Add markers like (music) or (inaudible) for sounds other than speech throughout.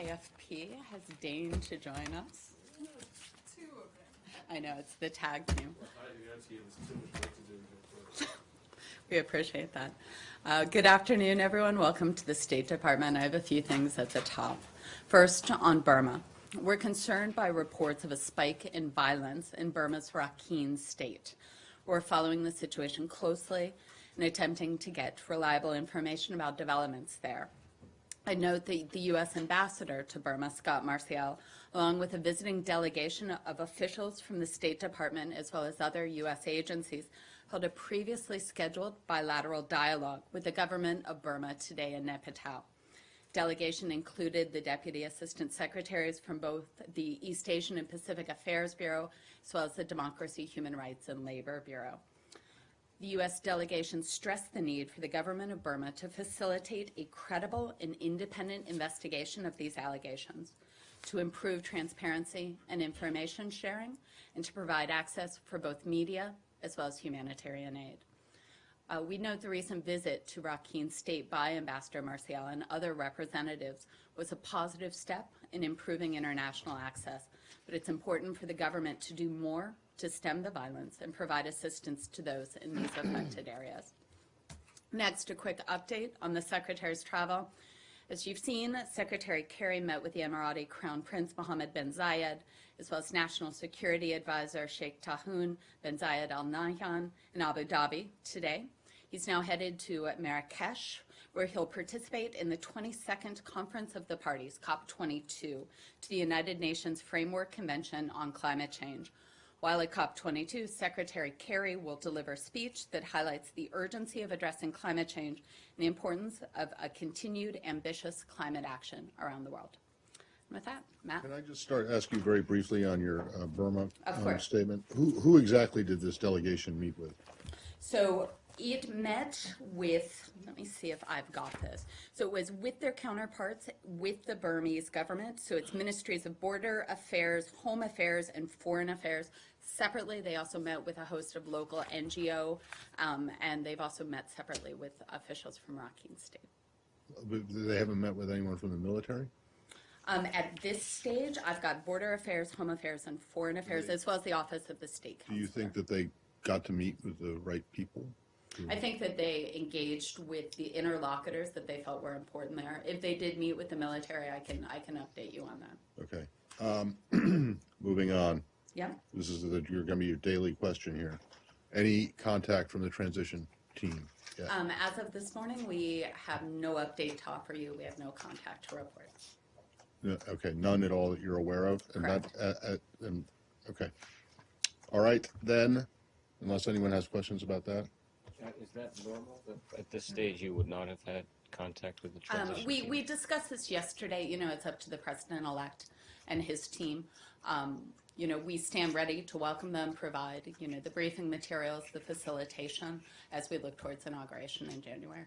AFP has deigned to join us. Two of them. I know, it's the tag team. (laughs) We appreciate that. Uh, Good afternoon, everyone. Welcome to the State Department. I have a few things at the top. First, on Burma. We're concerned by reports of a spike in violence in Burma's Rakhine state. We're following the situation closely and attempting to get reliable information about developments there. I note that the U.S. Ambassador to Burma, Scot Marciel, along with a visiting delegation of officials from the State Department as well as other U.S. agencies, held a previously scheduled bilateral dialogue with the government of Burma today in Naypyidaw. Delegation included the Deputy Assistant Secretaries from both the East Asian and Pacific Affairs Bureau, as well as the Democracy, Human Rights, and Labor Bureau. The U.S. delegation stressed the need for the government of Burma to facilitate a credible and independent investigation of these allegations, to improve transparency and information sharing, and to provide access for both media as well as humanitarian aid. Uh, we note the recent visit to Rakhine State by Ambassador Marciel and other representatives was a positive step in improving international access, but it's important for the government to do more to stem the violence and provide assistance to those in these affected (clears throat) areas. Next, a quick update on the Secretary's travel. As you've seen, Secretary Kerry met with the Emirati Crown Prince Mohammed bin Zayed, as well as National Security Advisor Sheikh Tahnoun bin Zayed Al Nahyan in Abu Dhabi today. He's now headed to Marrakesh, where he'll participate in the 22nd Conference of the Parties, COP22, to the United Nations Framework Convention on Climate Change. While at COP22, Secretary Kerry will deliver a speech that highlights the urgency of addressing climate change and the importance of a continued ambitious climate action around the world. And with that, Matt? Can I just start, ask you very briefly on your uh, Burma um, statement? Who, who exactly did this delegation meet with? So it met with, let me see if I've got this. So it was with their counterparts, with the Burmese government. So it's Ministries of Border Affairs, Home Affairs, and Foreign Affairs. Separately, they also met with a host of local NGO, um, and they've also met separately with officials from Rakhine State. They haven't met with anyone from the military? Um, at this stage, I've got Border Affairs, Home Affairs, and Foreign Affairs, as well as the Office of the State Do you think that they got to meet with the right people? I think that they engaged with the interlocutors that they felt were important there. If they did meet with the military, I can, I can update you on that. Okay. Um, (clears throat) Moving on. Yeah? This is, the- you're going to be your daily question here. Any contact from the transition team? Yeah. Um, as of this morning, we have no update to offer you. We have no contact to report. No, Okay, none at all that you're aware of? And that, uh, uh, and, okay. All right, then, unless anyone has questions about that? Uh, Is that normal? that At this stage, you would not have had contact with the Um, transition we, team? we discussed this yesterday, you know, it's up to the president-elect and his team. Um, you know, we stand ready to welcome them, provide, you know, the briefing materials, the facilitation as we look towards inauguration in January.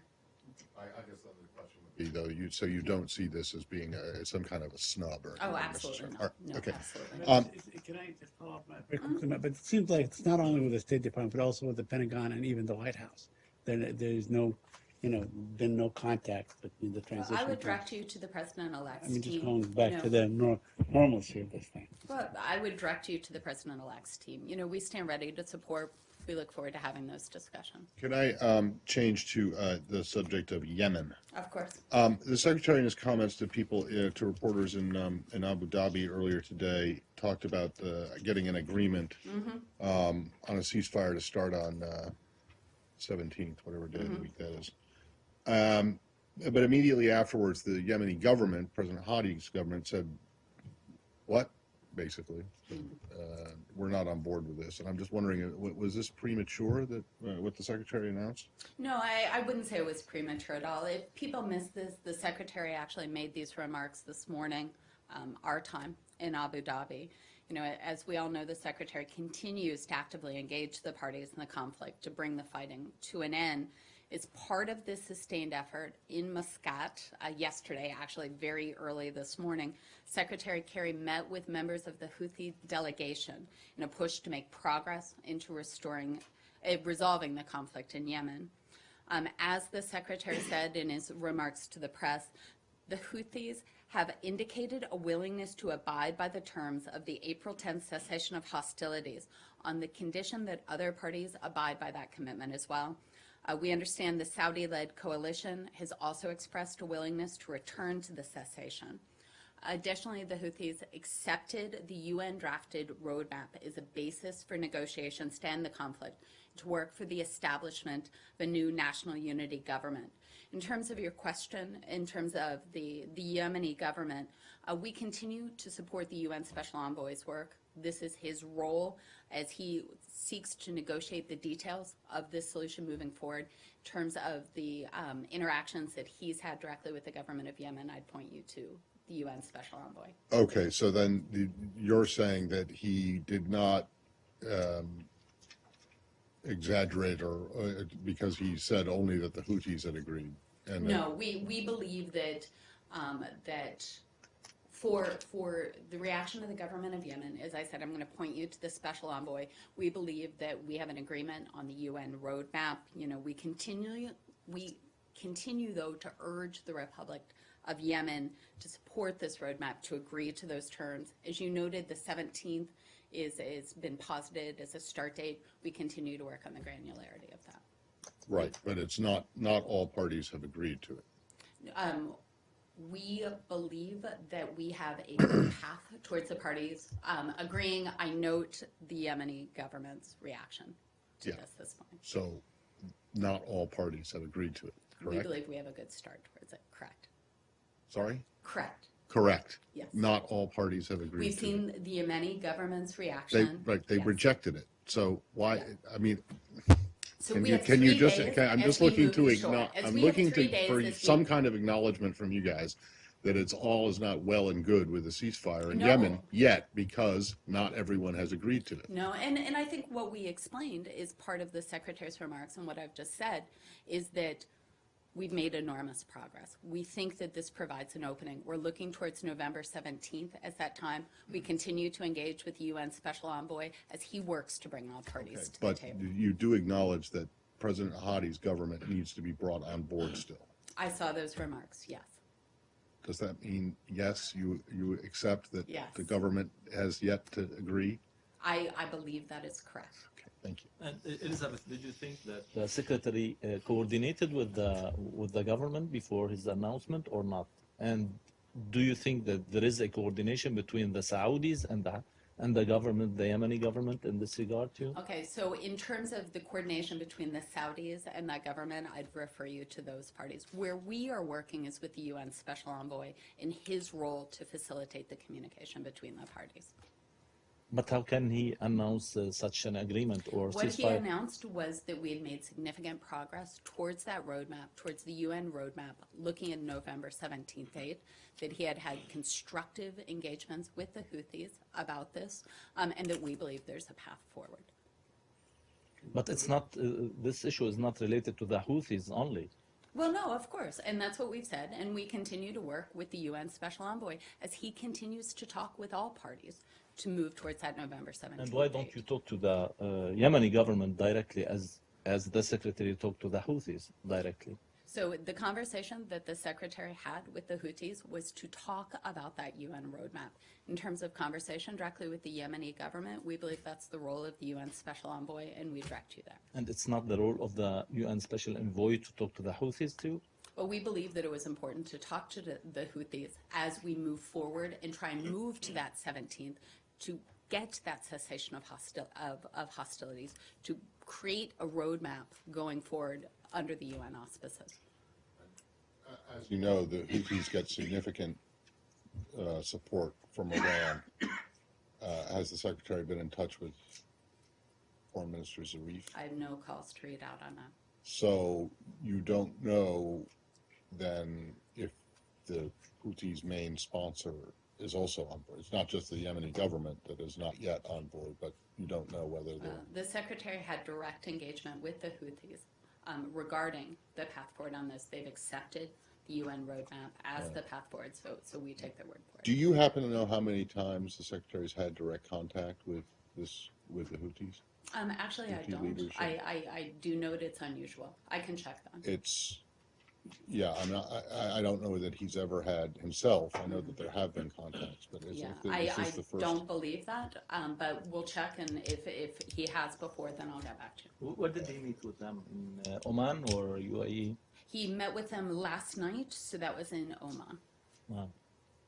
I, I guess the other question would be, though, you, so you don't see this as being a- some kind of a snub or? Oh, anything absolutely necessarily. not. All right, No, Okay. absolutely not. Um, Is- is- Can I just follow up? Matt, very quickly, Matt? But it seems like it's not only with the State Department, but also with the Pentagon and even the White House. There, there's no, you know, been no contact between the transition. I would team. direct you to the president-elect's I mean, just team. going you back know. to the nor- normalcy of this thing. Well, I would direct you to the president-elect's team. You know, we stand ready to support. We look forward to having those discussions. Can I um, change to uh, the subject of Yemen? Of course. Um, The Secretary in his comments to people, uh, to reporters in, um, in Abu Dhabi earlier today, talked about uh, getting an agreement um, on a ceasefire to start on uh, 17th, whatever day of the week that is. Um, But immediately afterwards, the Yemeni government, President Hadi's government, said, what, basically? Uh, We're not on board with this. And I'm just wondering, uh, was this premature, that, uh, what the Secretary announced? No, I, I wouldn't say it was premature at all. If people missed this, the secretary actually made these remarks this morning, um, our time in Abu Dhabi. You know, as we all know, the secretary continues to actively engage the parties in the conflict to bring the fighting to an end. It's part of this sustained effort in Muscat uh, yesterday, actually very early this morning. Secretary Kerry met with members of the Houthi delegation in a push to make progress into restoring, uh, resolving the conflict in Yemen. Um, as the secretary said in his remarks to the press, the Houthis have indicated a willingness to abide by the terms of the April 10th cessation of hostilities on the condition that other parties abide by that commitment as well. Uh, we understand the Saudi-led coalition has also expressed a willingness to return to the cessation. Additionally, the Houthis accepted the UN-drafted roadmap as a basis for negotiations to end the conflict, to work for the establishment of a new national unity government. In terms of your question, in terms of the, the Yemeni government, uh, we continue to support the UN Special Envoy's work. This is his role as he seeks to negotiate the details of this solution moving forward. In terms of the um, interactions that he's had directly with the government of Yemen, I'd point you to the UN Special Envoy. Okay, so then the- you're saying that he did not um, exaggerate or, uh, because he said only that the Houthis had agreed? and that- No, we, we believe that, um, that for, for the reaction of the government of Yemen, as I said, I'm going to point you to the special envoy. We believe that we have an agreement on the UN roadmap. You know, we continue, we continue though to urge the Republic of Yemen to support this roadmap, to agree to those terms. As you noted, the 17th is, is been posited as a start date. We continue to work on the granularity of that. Right, but it's not, not all parties have agreed to it. Um, we believe that we have a (coughs) path towards the parties um, agreeing. I note the Yemeni government's reaction to Yeah. this this point. So not all parties have agreed to it, We believe we have a good start towards it. Correct. Sorry? Correct. Correct. Yes. Not all parties have agreed. We've seen the Yemeni government's They, reaction. right, they Yes. rejected it. So why, I mean, So can you, can you just, okay, I'm just looking to As I'm looking to, for some kind of acknowledgement from you guys that it's all is not well and good with the ceasefire in No. Yemen yet because not everyone has agreed to it. No, and, and I think what we explained is part of the Secretary's remarks and what I've just said is that we've made enormous progress. We think that this provides an opening. We're looking towards November 17th as that time. We continue to engage with the UN Special Envoy as he works to bring all parties to the But table. you do acknowledge that President Hadi's government needs to be brought on board still. I saw those remarks, yes. Does that mean, yes, you, you accept that Yes. the government has yet to agree? I, I believe that is correct. Okay, thank you. And uh, Elizabeth, did you think that the secretary uh, coordinated with the with the government before his announcement or not? And do you think that there is a coordination between the Saudis and the and the government, the Yemeni government, in this regard too? Okay, so in terms of the coordination between the Saudis and that government, I'd refer you to those parties. Where we are working is with the UN Special Envoy in his role to facilitate the communication between the parties. But how can he announce uh, such an agreement or What he announced was that we had made significant progress towards that roadmap, towards the UN roadmap, looking at November 17th date, that he had had constructive engagements with the Houthis about this, um, and that we believe there's a path forward. But it's not. Uh, this issue is not related to the Houthis only. Well, no, of course, and that's what we've said, and we continue to work with the UN Special Envoy as he continues to talk with all parties to move towards that November 17th And why don't you talk to the uh, Yemeni government directly, as as the secretary talked to the Houthis directly? So the conversation that the secretary had with the Houthis was to talk about that UN roadmap. In terms of conversation directly with the Yemeni government, we believe that's the role of the UN Special Envoy, and we direct you there. And it's not the role of the UN Special Envoy to talk to the Houthis too? But we believe that it was important to talk to the, the Houthis as we move forward and try and move to that 17th to get that cessation of, hostil, of, of hostilities, to create a roadmap going forward under the UN auspices. As you know, the Houthis get significant uh, support from Iran. Uh, Has the secretary been in touch with Foreign Minister Zarif? I have no calls to read out on that. So you don't know then if the Houthis' main sponsor is also on board. It's not just the Yemeni government that is not yet on board, but you don't know whether Uh, they're, The secretary had direct engagement with the Houthis um, regarding the path forward on this. They've accepted the UN roadmap as the path forward, so, so we take their word for it. do you happen to know how many times the secretary's had direct contact with this, with the Houthis? Um, actually, I don't. I, I, I do note it's unusual. I can check them. It's, Yeah, I'm not, I, I- I don't know that he's ever had himself. I know that there have been contacts, but is Yeah, this I, is I this the first? don't believe that, um, but we'll check and if, if he has before, then I'll get back to you. Wh- Where did he meet with them? In uh, Oman or UAE? He met with them last night, so that was in Oman. Wow.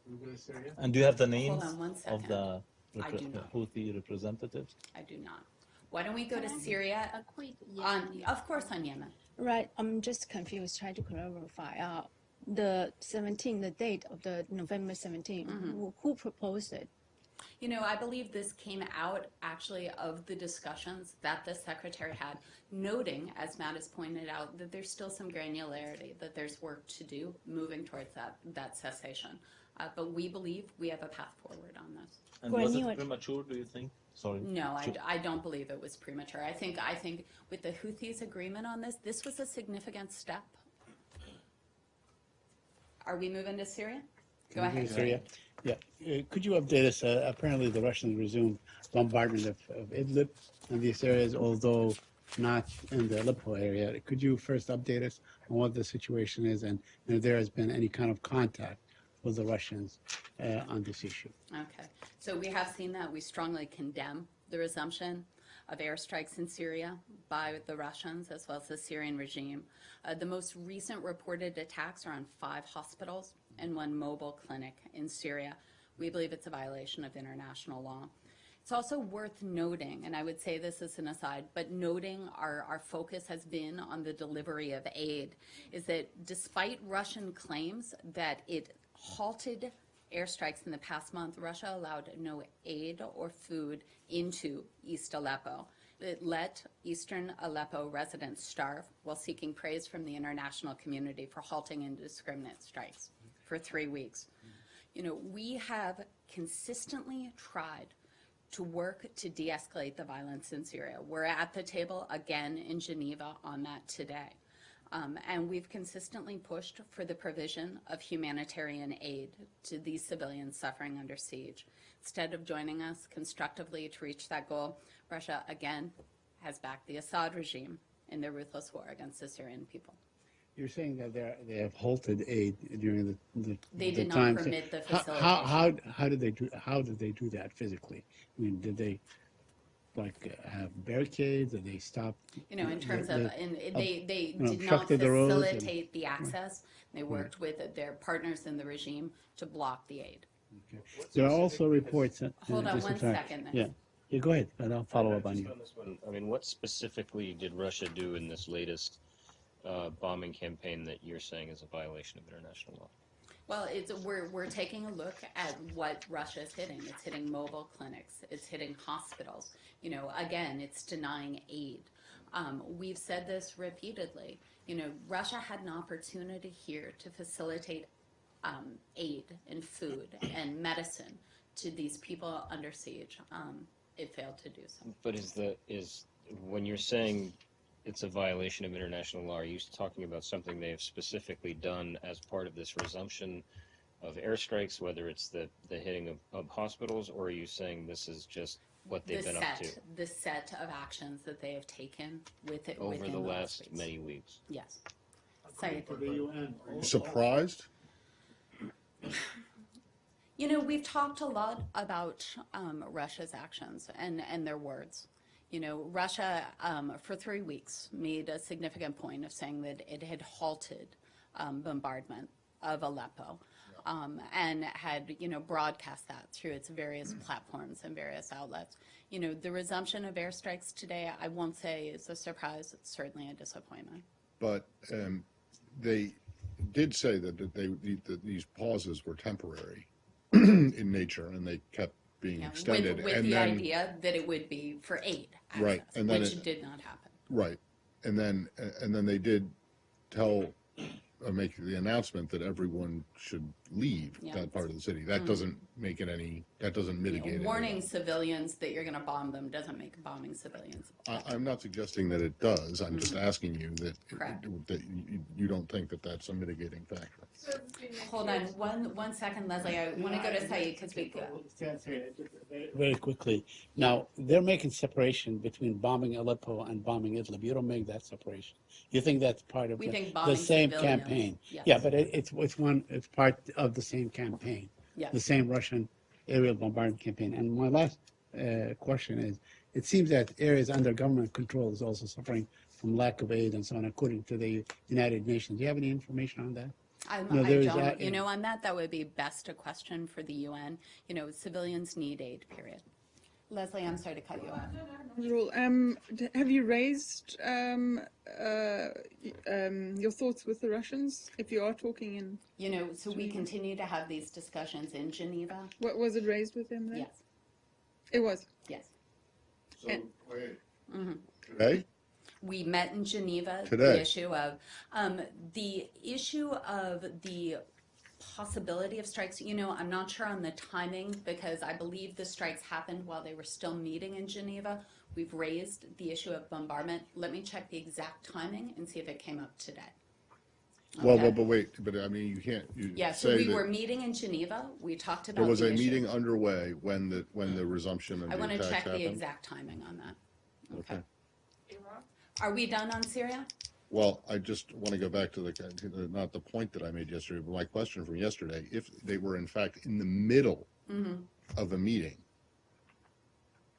We go to Syria? And do you have the names on one of second. the I repre- do not. Houthi representatives? I do not. Why don't we go to Syria? A quick, On, of course, on Yemen. Right, I'm just confused, trying to clarify. Uh, the 17, the date of the November 17, who, who proposed it? You know, I believe this came out actually of the discussions that the secretary had, noting, as Matt has pointed out, that there's still some granularity, that there's work to do moving towards that, that cessation. Uh, but we believe we have a path forward on this. And was Granular- it premature, do you think? Sorry. No, I, I don't believe it was premature. I think, I think with the Houthis' agreement on this, this was a significant step. Are we moving to Syria? Go Can ahead. Syria? Yeah. Uh, Could you update us? Uh, apparently, the Russians resumed bombardment of, of Idlib and these areas, although not in the Aleppo area. Could you first update us on what the situation is and if there has been any kind of contact with the Russians uh, on this issue? Okay, so we have seen that. We strongly condemn the resumption of airstrikes in Syria by the Russians as well as the Syrian regime. Uh, the most recent reported attacks are on five hospitals and one mobile clinic in Syria. We believe it's a violation of international law. It's also worth noting, and I would say this as an aside, but noting our, our focus has been on the delivery of aid, is that despite Russian claims that it halted airstrikes in the past month, Russia allowed no aid or food into East Aleppo. It let eastern Aleppo residents starve while seeking praise from the international community for halting indiscriminate strikes for three weeks. You know, we have consistently tried to work to de-escalate the violence in Syria. We're at the table again in Geneva on that today. Um, and we've consistently pushed for the provision of humanitarian aid to these civilians suffering under siege. Instead of joining us constructively to reach that goal, Russia again has backed the Assad regime in their ruthless war against the Syrian people. You're saying that they have halted aid during the, the They the did not time. permit the How- How, how, how did they do, how did they do that physically? I mean, did they, like, have barricades, and they stop? You know, in the- terms the- of, and they, they know, did not obstructed the and- facilitate the access. They worked with their partners in the regime to block the aid. okay. There are also reports. uh, Hold uh, on just- I'm one sorry. second then. Yeah, yeah, go ahead, and I'll follow up on you. on this one, I mean, what specifically did Russia do in this latest uh, bombing campaign that you're saying is a violation of international law? Well, it's, we're, we're taking a look at what Russia is hitting. It's hitting mobile clinics. It's hitting hospitals. You know, again, it's denying aid. Um, we've said this repeatedly. You know, Russia had an opportunity here to facilitate um, aid and food and medicine to these people under siege. Um, it failed to do so. But is the is when you're saying it's a violation of international law, are you talking about something they have specifically done as part of this resumption of airstrikes, whether it's the, the hitting of, of hospitals, or are you saying this is just what they've the been set, up to the set of actions that they have taken with it over within the last last weeks. many weeks? Yes. Sorry. Surprised? You know, we've talked a lot about um, Russia's actions and, and their words. You know, Russia, um, for three weeks, made a significant point of saying that it had halted um, bombardment of Aleppo um, and had, you know, broadcast that through its various platforms and various outlets. You know, the resumption of airstrikes today, I won't say is a surprise, it's certainly a disappointment. But um, they did say that, that they that these pauses were temporary (clears throat) in nature, and they kept being Yeah, extended. With, with and the then, idea that it would be for aid access, Right, and then which it- did not happen. right, and then and then they did tell or make the announcement that everyone should leave Yeah. that part of the city. That hmm. doesn't make it any, that doesn't You know, mitigate it. at Warning civilians that you're gonna bomb them doesn't make bombing civilians. I, I'm not suggesting that it does. I'm just hmm. asking you that. Correct. that you, you don't think that that's a mitigating factor. So Hold on, one, one second, Leslie, I wanna go to Said, because we, Very quickly. Now, they're making separation between bombing Aleppo and bombing Idlib. You don't make that separation. You think that's part of We the, think the same civilians, campaign? yes. Yeah, but it, it's, it's one, it's part of the same campaign. Yes. The same Russian aerial bombardment campaign. And my last uh, question is, it seems that areas under government control is also suffering from lack of aid and so on, according to the United Nations. Do you have any information on that? I'm- No, I don't, that you know, on that, that would be best a question for the UN. You know, civilians need aid, period. Leslie, I'm sorry to cut you off. Rule. Um, have you raised um, uh, um, your thoughts with the Russians? If you are talking in, You know, so we continue to have these discussions in Geneva. what was it raised with them then? Yes, It was. yes. So, And- wait. Mm-hmm. Today? We met in Geneva. Today. The issue of, um, the issue of the possibility of strikes, you know, I'm not sure on the timing because I believe the strikes happened while they were still meeting in Geneva. We've raised the issue of bombardment. Let me check the exact timing and see if it came up today. Well, Okay. well, but wait, but I mean, you can't, you Yeah, so say we were meeting in Geneva. We talked about there was the a issue. meeting underway when the, when the resumption of I the want to attacks check the exact timing on that. Okay. Okay. Are we done on Syria? Well, I just want to go back to the, not the point that I made yesterday, but my question from yesterday. If they were in fact in the middle Mm-hmm. of a meeting,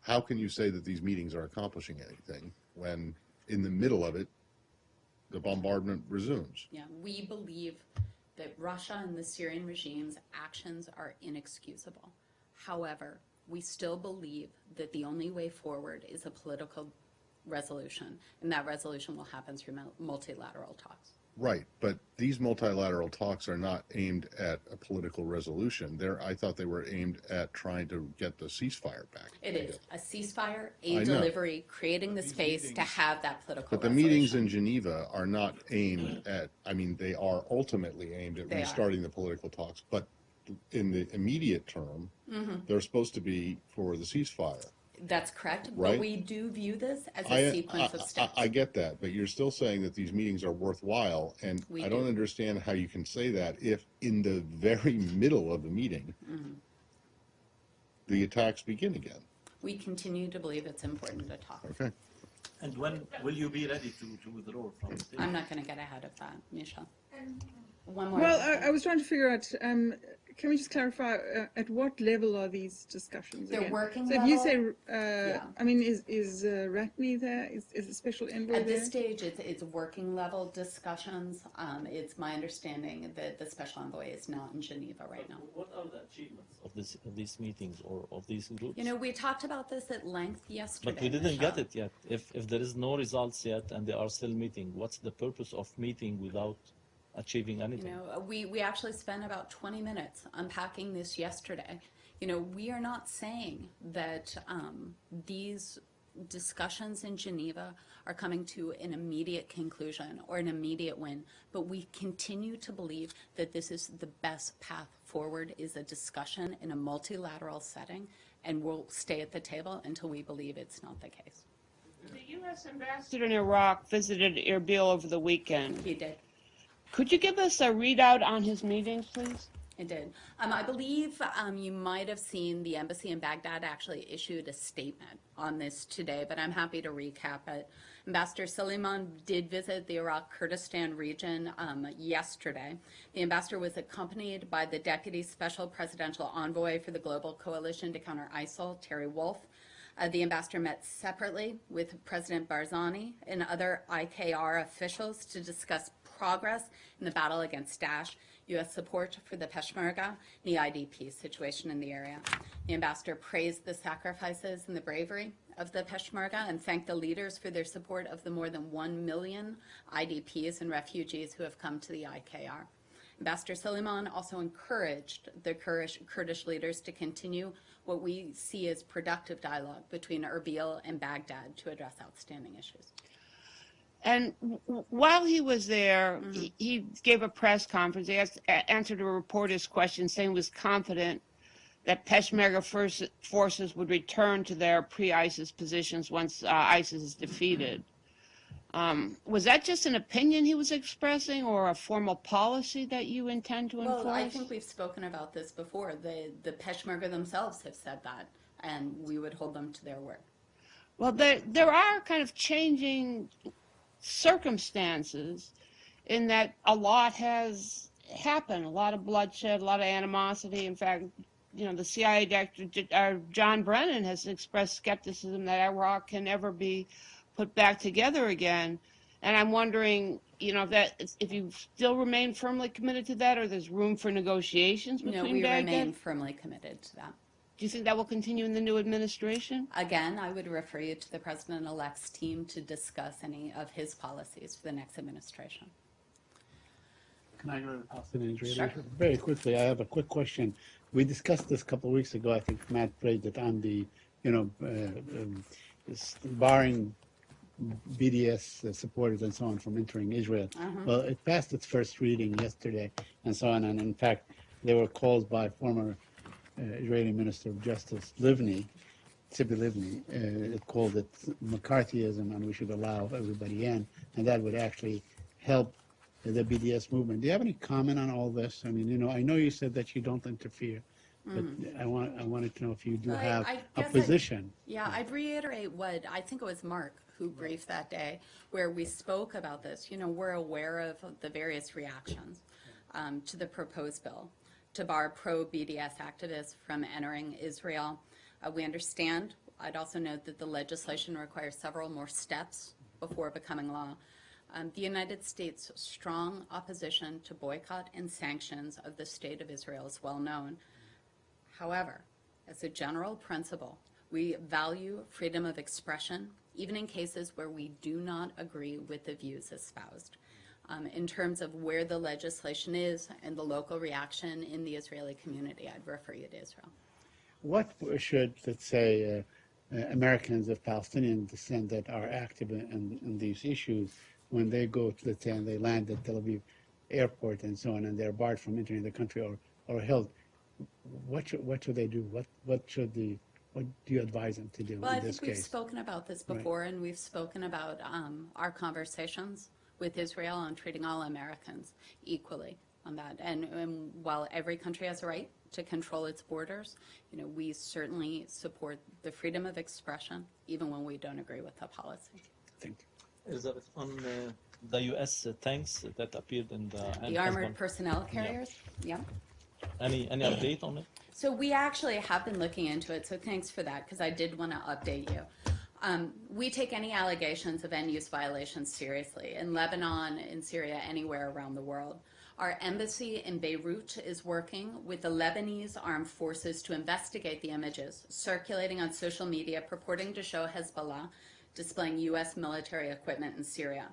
how can you say that these meetings are accomplishing anything when in the middle of it, the bombardment resumes? Yeah, we believe that Russia and the Syrian regime's actions are inexcusable. However, we still believe that the only way forward is a political resolution, and that resolution will happen through multilateral talks. Right, but these multilateral talks are not aimed at a political resolution. They're, I thought they were aimed at trying to get the ceasefire back. It is a ceasefire, I aid know. delivery, creating the space to have that political But the resolution. meetings in Geneva are not aimed at, I mean, they are ultimately aimed at They are. restarting the political talks, but in the immediate term, Mm-hmm. they're supposed to be for the ceasefire. That's correct, but we do view this as I, a sequence of I- steps. I, I get that, but you're still saying that these meetings are worthwhile, and We I don't understand how you can say that if in the very (laughs) middle of the meeting, Mm-hmm. the attacks begin again. We continue to believe it's important to talk. Okay. And when will you be ready to, to withdraw from the table? I'm not going to get ahead of that, Misha. One more. Well, I, I was trying to figure out. Um, can we just clarify uh, at what level are these discussions? They're again? working So if you say, level. uh, I mean, is is uh, Ratney there? Is is a special envoy At there? this stage, it's, it's working level discussions. Um, it's my understanding that the special envoy is not in Geneva right now. What are the achievements of this of these meetings or of these groups? You know, we talked about this at length yesterday. but we didn't get it yet. If if there is no results yet and they are still meeting, what's the purpose of meeting without achieving You anything? know, we, we actually spent about 20 minutes unpacking this yesterday. You know, we are not saying that um, these discussions in Geneva are coming to an immediate conclusion or an immediate win, but we continue to believe that this is the best path forward is a discussion in a multilateral setting, and we'll stay at the table until we believe it's not the case. The U.S. ambassador in Iraq visited Erbil over the weekend. He did. Could you give us a readout on his meetings, please? It did. Um, I believe um, you might have seen the embassy in Baghdad actually issued a statement on this today, but I'm happy to recap it. Ambassador Silliman did visit the Iraq Kurdistan region um, yesterday. The ambassador was accompanied by the Deputy Special Presidential Envoy for the Global Coalition to Counter ISIL, Terry Wolff. Uh, the ambassador met separately with President Barzani and other IKR officials to discuss progress in the battle against Daesh, U.S. support for the Peshmerga, and the IDP situation in the area. The ambassador praised the sacrifices and the bravery of the Peshmerga and thanked the leaders for their support of the more than 1 million IDPs and refugees who have come to the IKR. Ambassador Silliman also encouraged the Kurdish, Kurdish leaders to continue what we see as productive dialogue between Erbil and Baghdad to address outstanding issues. And while he was there, he, he gave a press conference. He asked, answered a reporter's question, saying he was confident that Peshmerga force, forces would return to their pre-ISIS positions once uh, ISIS is defeated. Um, was that just an opinion he was expressing, or a formal policy that you intend to enforce? Well, I think we've spoken about this before. The, the Peshmerga themselves have said that, and we would hold them to their word. Well, there there are kind of changing circumstances in that a lot has happened, a lot of bloodshed, a lot of animosity. In fact, you know, the CIA director uh, John Brennan has expressed skepticism that Iraq can ever be put back together again. And I'm wondering, you know, if that if you still remain firmly committed to that, or there's room for negotiations between No, we Baghdad. remain firmly committed to that. Do you think that will continue in the new administration? Again, I would refer you to the president-elect's team to discuss any of his policies for the next administration. Can I go to the Palestinian Israeli Sure. Very quickly, I have a quick question. We discussed this a couple of weeks ago. I think Matt raised it on the, you know, uh, um, barring BDS supporters and so on from entering Israel. Well, it passed its first reading yesterday and so on. And in fact, they were called by former uh, Israeli Minister of Justice Livni, Tzipi Livni, uh, called it McCarthyism and we should allow everybody in. And that would actually help the BDS movement. Do you have any comment on all this? I mean, you know, I know you said that you don't interfere, but I want I wanted to know if you do I- have I a I'd- position. Yeah, I'd reiterate what, I think it was Mark who briefed that day, where we spoke about this. You know, we're aware of the various reactions um, to the proposed bill to bar pro-BDS activists from entering Israel. Uh, We understand, I'd also note that the legislation requires several more steps before becoming law. Um, The United States' strong opposition to boycott and sanctions of the State of Israel is well known. However, as a general principle, we value freedom of expression, even in cases where we do not agree with the views espoused. Um, in terms of where the legislation is and the local reaction in the Israeli community, I'd refer you to Israel. What should, let's say, uh, uh, Americans of Palestinian descent that are active in, in, in these issues, when they go to, let's say, and they land at Tel Aviv airport and so on, and they're barred from entering the country or, or held, what should, what should they do? What, what should the, what do you advise them to do Well, I think we've case? spoken about this Right. before, and we've spoken about um, our conversations with Israel on treating all Americans equally on that. And, and while every country has a right to control its borders, you know, we certainly support the freedom of expression, even when we don't agree with the policy. Thank you. Is that on uh, the U.S. tanks that appeared in the The armored personnel carriers, yeah. Any any update on it? So we actually have been looking into it, so thanks for that, because I did want to update you. Um, we take any allegations of end-use violations seriously, in Lebanon, in Syria, anywhere around the world. Our embassy in Beirut is working with the Lebanese armed forces to investigate the images circulating on social media purporting to show Hezbollah displaying U.S. military equipment in Syria.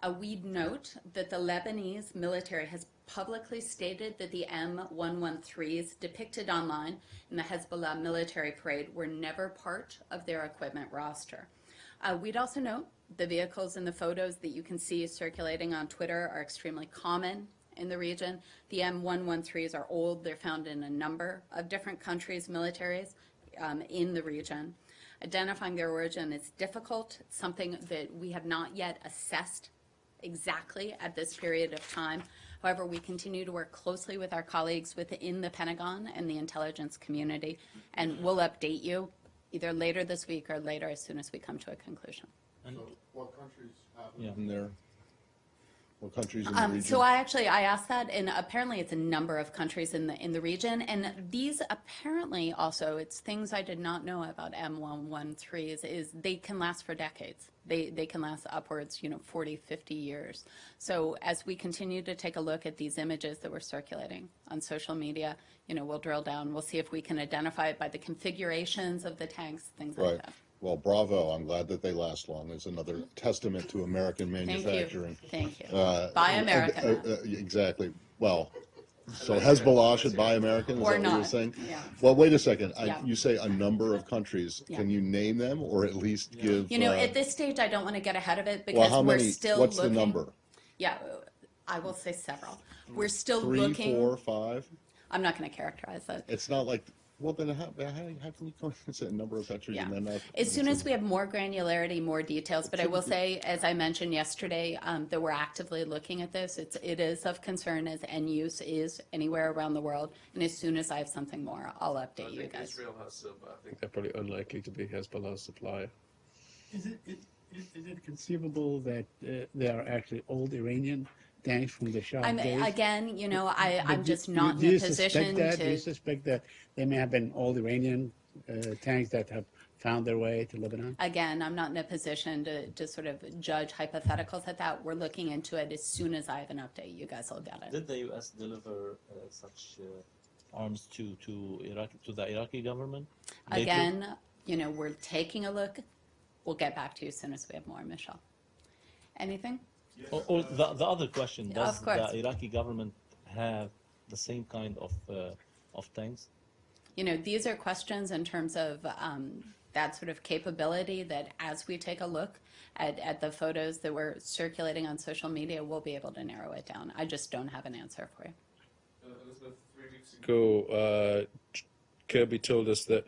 Uh, we'd note that the Lebanese military has publicly stated that the M113s depicted online in the Hezbollah military parade were never part of their equipment roster. Uh, we'd also note the vehicles in the photos that you can see circulating on Twitter are extremely common in the region. The M113s are old. They're found in a number of different countries' militaries um, in the region. Identifying their origin is difficult. It's something that we have not yet assessed exactly at this period of time. However, we continue to work closely with our colleagues within the Pentagon and the intelligence community, and we'll update you either later this week or later as soon as we come to a conclusion. And What countries have Yeah. in there? What countries in the Um, region? so I actually I asked that, and apparently it's a number of countries in the in the region, and these apparently also it's things I did not know about M113s is they can last for decades. They they can last upwards, you know, 40, 50 years. So as we continue to take a look at these images that were circulating on social media, you know, we'll drill down. We'll see if we can identify it by the configurations of the tanks, things like that. Well, bravo. I'm glad that they last long. It's another testament to American manufacturing. Thank manufacturing. you. Thank you. Uh, Buy American. uh, uh, Exactly. Well, So Hezbollah should buy American, is Or that what you're saying? yeah. Well, wait a second, I, Yeah. you say a number of countries, Yeah. can you name them, or at least give? You know, uh, at this stage, I don't want to get ahead of it Well, because how we're many, still what's the looking. number? Yeah, I will say several. We're still Three, looking. four, five? I'm not going to characterize it. It's not like, well, then how, how, how can you come (laughs) and say a number of countries Yeah. and then not? As soon as we have more granularity, more details, but I will (laughs) say, as I mentioned yesterday, um, that we're actively looking at this. It's, it is of concern as end use is anywhere around the world. And as soon as I have something more, I'll update you guys. Israel has some, I think they're probably unlikely to be Hezbollah's supplier. Is it, is, is it conceivable that uh, they are actually old Iranian tanks from the Shah I'm, days? again, you know, I, But I'm do- just do- not do in you a suspect position that? Do you to. suspect that they may have been old Iranian uh, tanks that have found their way to Lebanon? Again, I'm not in a position to, to sort of judge hypotheticals at that. We're looking into it. As soon as I have an update, you guys will get it. Did the U.S. deliver uh, such uh, arms to to Iraq to the Iraqi government? later? Again, you know, we're taking a look. We'll get back to you as soon as we have more, Michelle. Anything? Or, or the, the other question: Does the Iraqi government have the same kind of uh, of tanks? You know, these are questions in terms of um, that sort of capability that as we take a look at, at the photos that were circulating on social media, we'll be able to narrow it down. I just don't have an answer for you. Elizabeth, three weeks ago, uh, Kirby told us that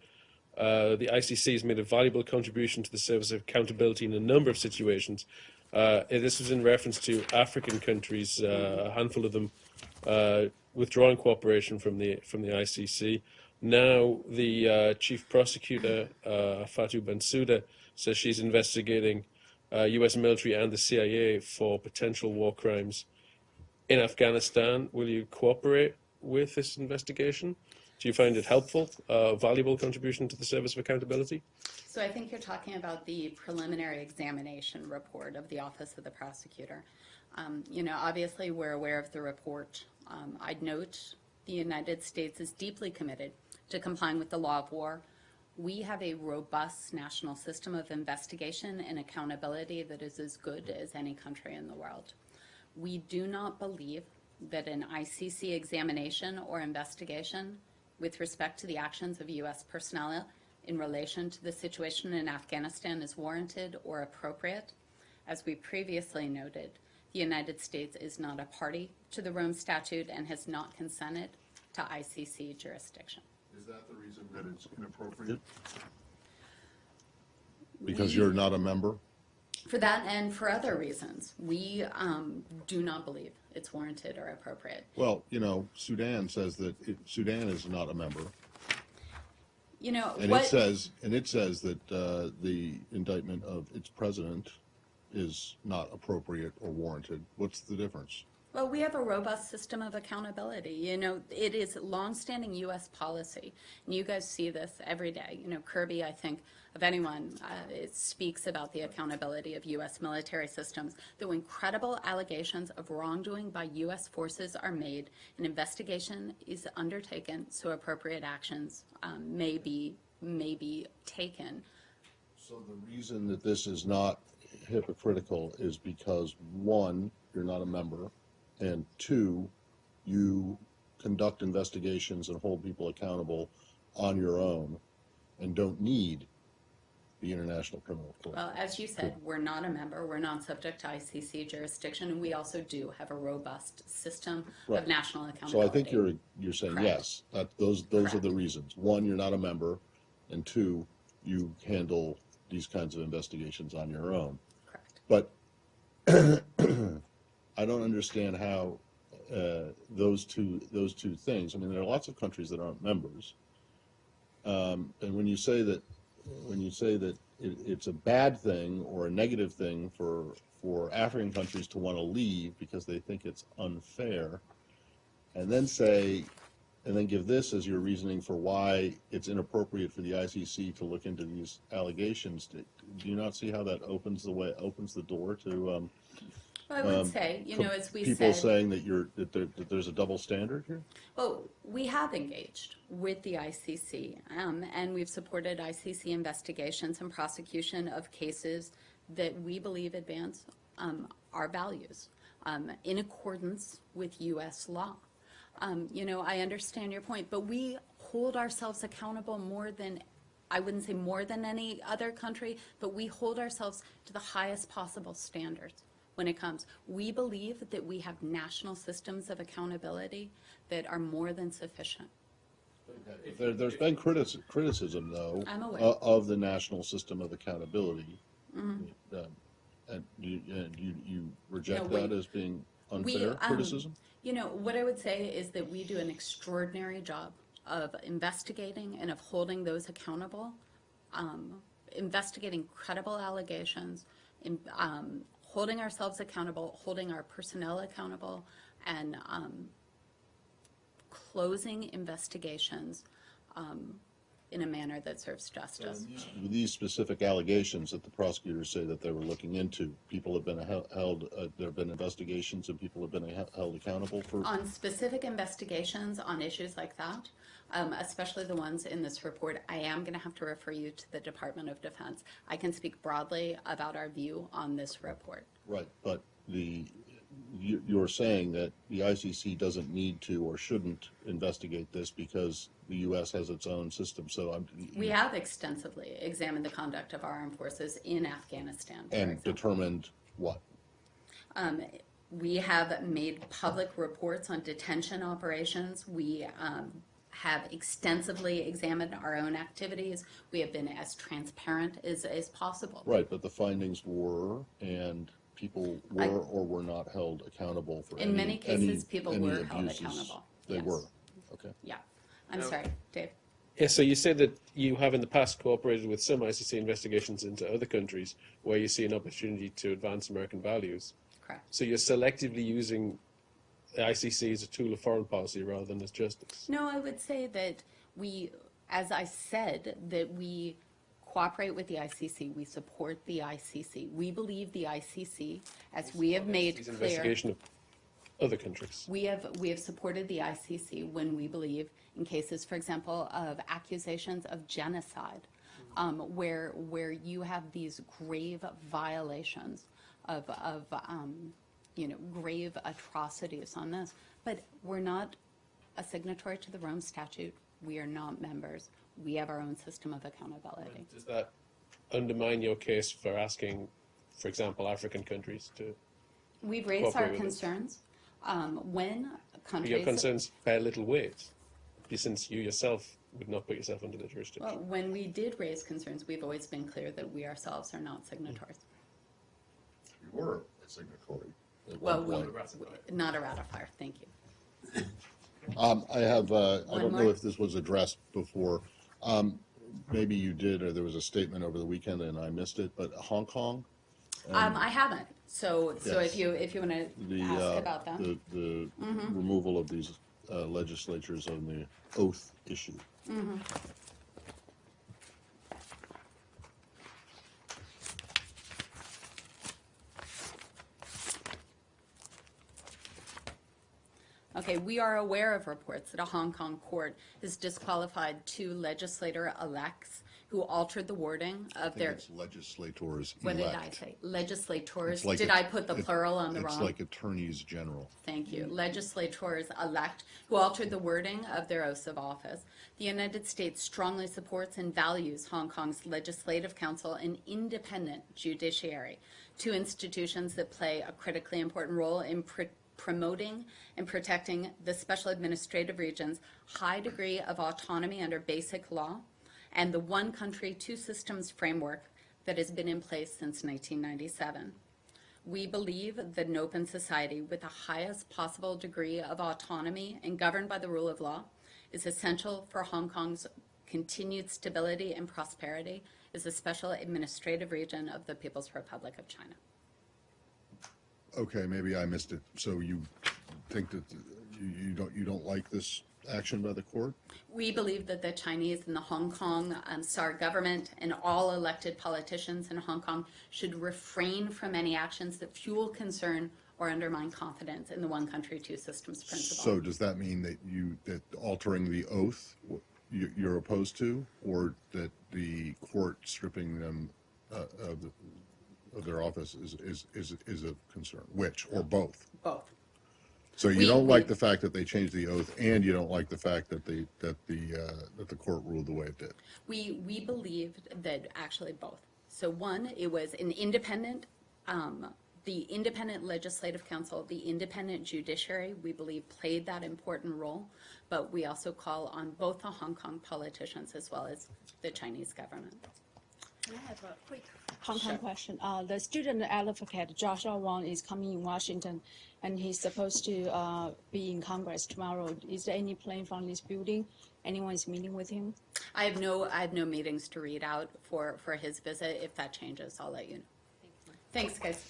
uh, the ICC has made a valuable contribution to the service of accountability in a number of situations. Uh, this was in reference to African countries, uh, a handful of them uh, withdrawing cooperation from the from the ICC. Now the uh, chief prosecutor, uh, Fatou Bensouda, says she's investigating uh, U.S. military and the CIA for potential war crimes in Afghanistan. Will you cooperate with this investigation? Do you find it helpful, uh, valuable contribution to the Service of Accountability? So I think you're talking about the preliminary examination report of the Office of the Prosecutor. Um, You know, obviously, we're aware of the report. Um, I'd note the United States is deeply committed to complying with the law of war. We have a robust national system of investigation and accountability that is as good as any country in the world. We do not believe that an ICC examination or investigation with respect to the actions of U.S. personnel in relation to the situation in Afghanistan is warranted or appropriate. As we previously noted, the United States is not a party to the Rome Statute and has not consented to ICC jurisdiction. Is that the reason that it's inappropriate? Because you're not a member? For that and for other reasons, we um, do not believe it's warranted or appropriate. Well, you know, Sudan says that it, Sudan is not a member, You know, and what, it says, and it says that uh, the indictment of its president is not appropriate or warranted. What's the difference? Well, we have a robust system of accountability. You know, it is longstanding U.S. policy, and you guys see this every day. You know, Kirby, I think, of anyone, uh, it speaks about the accountability of U.S. military systems. That when credible allegations of wrongdoing by U.S. forces are made, an investigation is undertaken, so appropriate actions um, may be may be taken. So the reason that this is not hypocritical is because, one, you're not a member, and two, you conduct investigations and hold people accountable on your own and don't need the International Criminal Court. Well, as you said, we're not a member, we're not subject to ICC jurisdiction, and we also do have a robust system Right. of national accountability. So. I think you're, you're saying Correct. yes, that, those, those are the reasons. One, you're not a member, and two, you handle these kinds of investigations on your own. Correct. But (clears throat) (clears throat) I don't understand how uh, those two those two things. I mean, there are lots of countries that aren't members, um, and when you say that when you say that it, it's a bad thing or a negative thing for for African countries to want to leave because they think it's unfair, and then say and then give this as your reasoning for why it's inappropriate for the ICC to look into these allegations. Do you not see how that opens the way, opens the door to um, Well, I would um, say, you know, as we people said, saying that you're that, there, that there's a double standard here? well, we have engaged with the ICC, um, and we've supported ICC investigations and prosecution of cases that we believe advance um, our values um, in accordance with U.S. law. Um, you know, I understand your point, but we hold ourselves accountable more than, I wouldn't say more than any other country, but we hold ourselves to the highest possible standards when it comes. We believe that we have national systems of accountability that are more than sufficient. There, there's been criticism, criticism though. I'm aware. o- Of the national system of accountability. Mm-hmm. Um, And you, and you, you reject we- that as being We, unfair um, criticism? You know, what I would say is that we do an extraordinary job of investigating and of holding those accountable, um, investigating credible allegations, in, um, holding ourselves accountable, holding our personnel accountable, and um, closing investigations um, in a manner that serves justice. These specific allegations that the prosecutors say that they were looking into, people have been held, uh, there have been investigations and people have been held accountable for? On specific investigations on issues like that, um, especially the ones in this report, I am going to have to refer you to the Department of Defense. I can speak broadly about our view on this report. Right, but the, you, you're saying that the ICC doesn't need to or shouldn't investigate this because the US has its own system, so I'm. We have extensively examined the conduct of our armed forces in Afghanistan, And example. determined what? Um, we have made public reports on detention operations. We um, have extensively examined our own activities. We have been as transparent as, as possible. Right, but the findings were, and people were I- or were not held accountable for In any- many cases, any- people any were held accountable. They Yes. were, okay. Yeah. I'm No. sorry, Dave. Yeah, so you said that you have in the past cooperated with some ICC investigations into other countries where you see an opportunity to advance American values. Correct. So you're selectively using the ICC is a tool of foreign policy rather than as justice. No, I would say that we, as I said, that we cooperate with the ICC. We support the ICC. We believe the ICC, as we have made clear. investigation of other countries. We have, we have supported the ICC when we believe in cases, for example, of accusations of genocide, um, where, where you have these grave violations of, of, um, you know, grave atrocities on this. But we're not a signatory to the Rome Statute. We are not members. We have our own system of accountability. Does that undermine your case for asking, for example, African countries to? We've raised our with concerns. Um, when countries. Your concerns bear little weight, since you yourself would not put yourself under the jurisdiction. Well, when we did raise concerns, we've always been clear that we ourselves are not signatories. We were a signatory at Well, one we, point. not a ratifier, thank you. Um, I have, uh, I One don't know more? if this was addressed before. Um, maybe you did, or there was a statement over the weekend and I missed it, but Hong Kong? Um, I haven't, so, so Yes. if you, if you want the, to uh, ask about that. The, the removal of these uh, legislatures on the oath issue. Okay, we are aware of reports that a Hong Kong court has disqualified two legislator-elects who altered the wording I of think their, it's legislators what did I elect. say? Legislators, It's like did a- I put the it- plural on the wrong? It's like attorneys general. Thank you. Legislators-elect who altered the wording of their oaths of office. The United States strongly supports and values Hong Kong's Legislative Council and independent judiciary, two institutions that play a critically important role in pr- promoting and protecting the special administrative region's high degree of autonomy under basic law and the one country, two systems framework that has been in place since 1997. We believe that an open society with the highest possible degree of autonomy and governed by the rule of law is essential for Hong Kong's continued stability and prosperity as a special administrative region of the People's Republic of China. Okay, maybe I missed it. So you think that you, you don't, you don't like this action by the court? We believe that the Chinese and the Hong Kong um, SAR government and all elected politicians in Hong Kong should refrain from any actions that fuel concern or undermine confidence in the one country, two systems principle. So does that mean that you, that altering the oath, you, you're opposed to? Or that the court stripping them, uh, of, the- of their office is, is, is, is a concern? Which, or both? Both. So you We- don't like the fact that they changed the oath, and you don't like the fact that the, that the, uh, that the court ruled the way it did? We, we believed that actually both. So one, it was an independent, um, the independent legislative council, the independent judiciary, we believe played that important role. But we also call on both the Hong Kong politicians as well as the Chinese government. I have a quick Hong Kong Sure. question. Uh, the student advocate Joshua Wong is coming in Washington, and he's supposed to uh, be in Congress tomorrow. Is there any plane from this building? Anyone is meeting with him? I have no, I have no meetings to read out for, for his visit. If that changes, I'll let you know. Thanks, guys.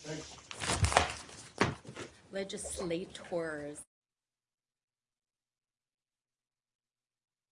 Legislators.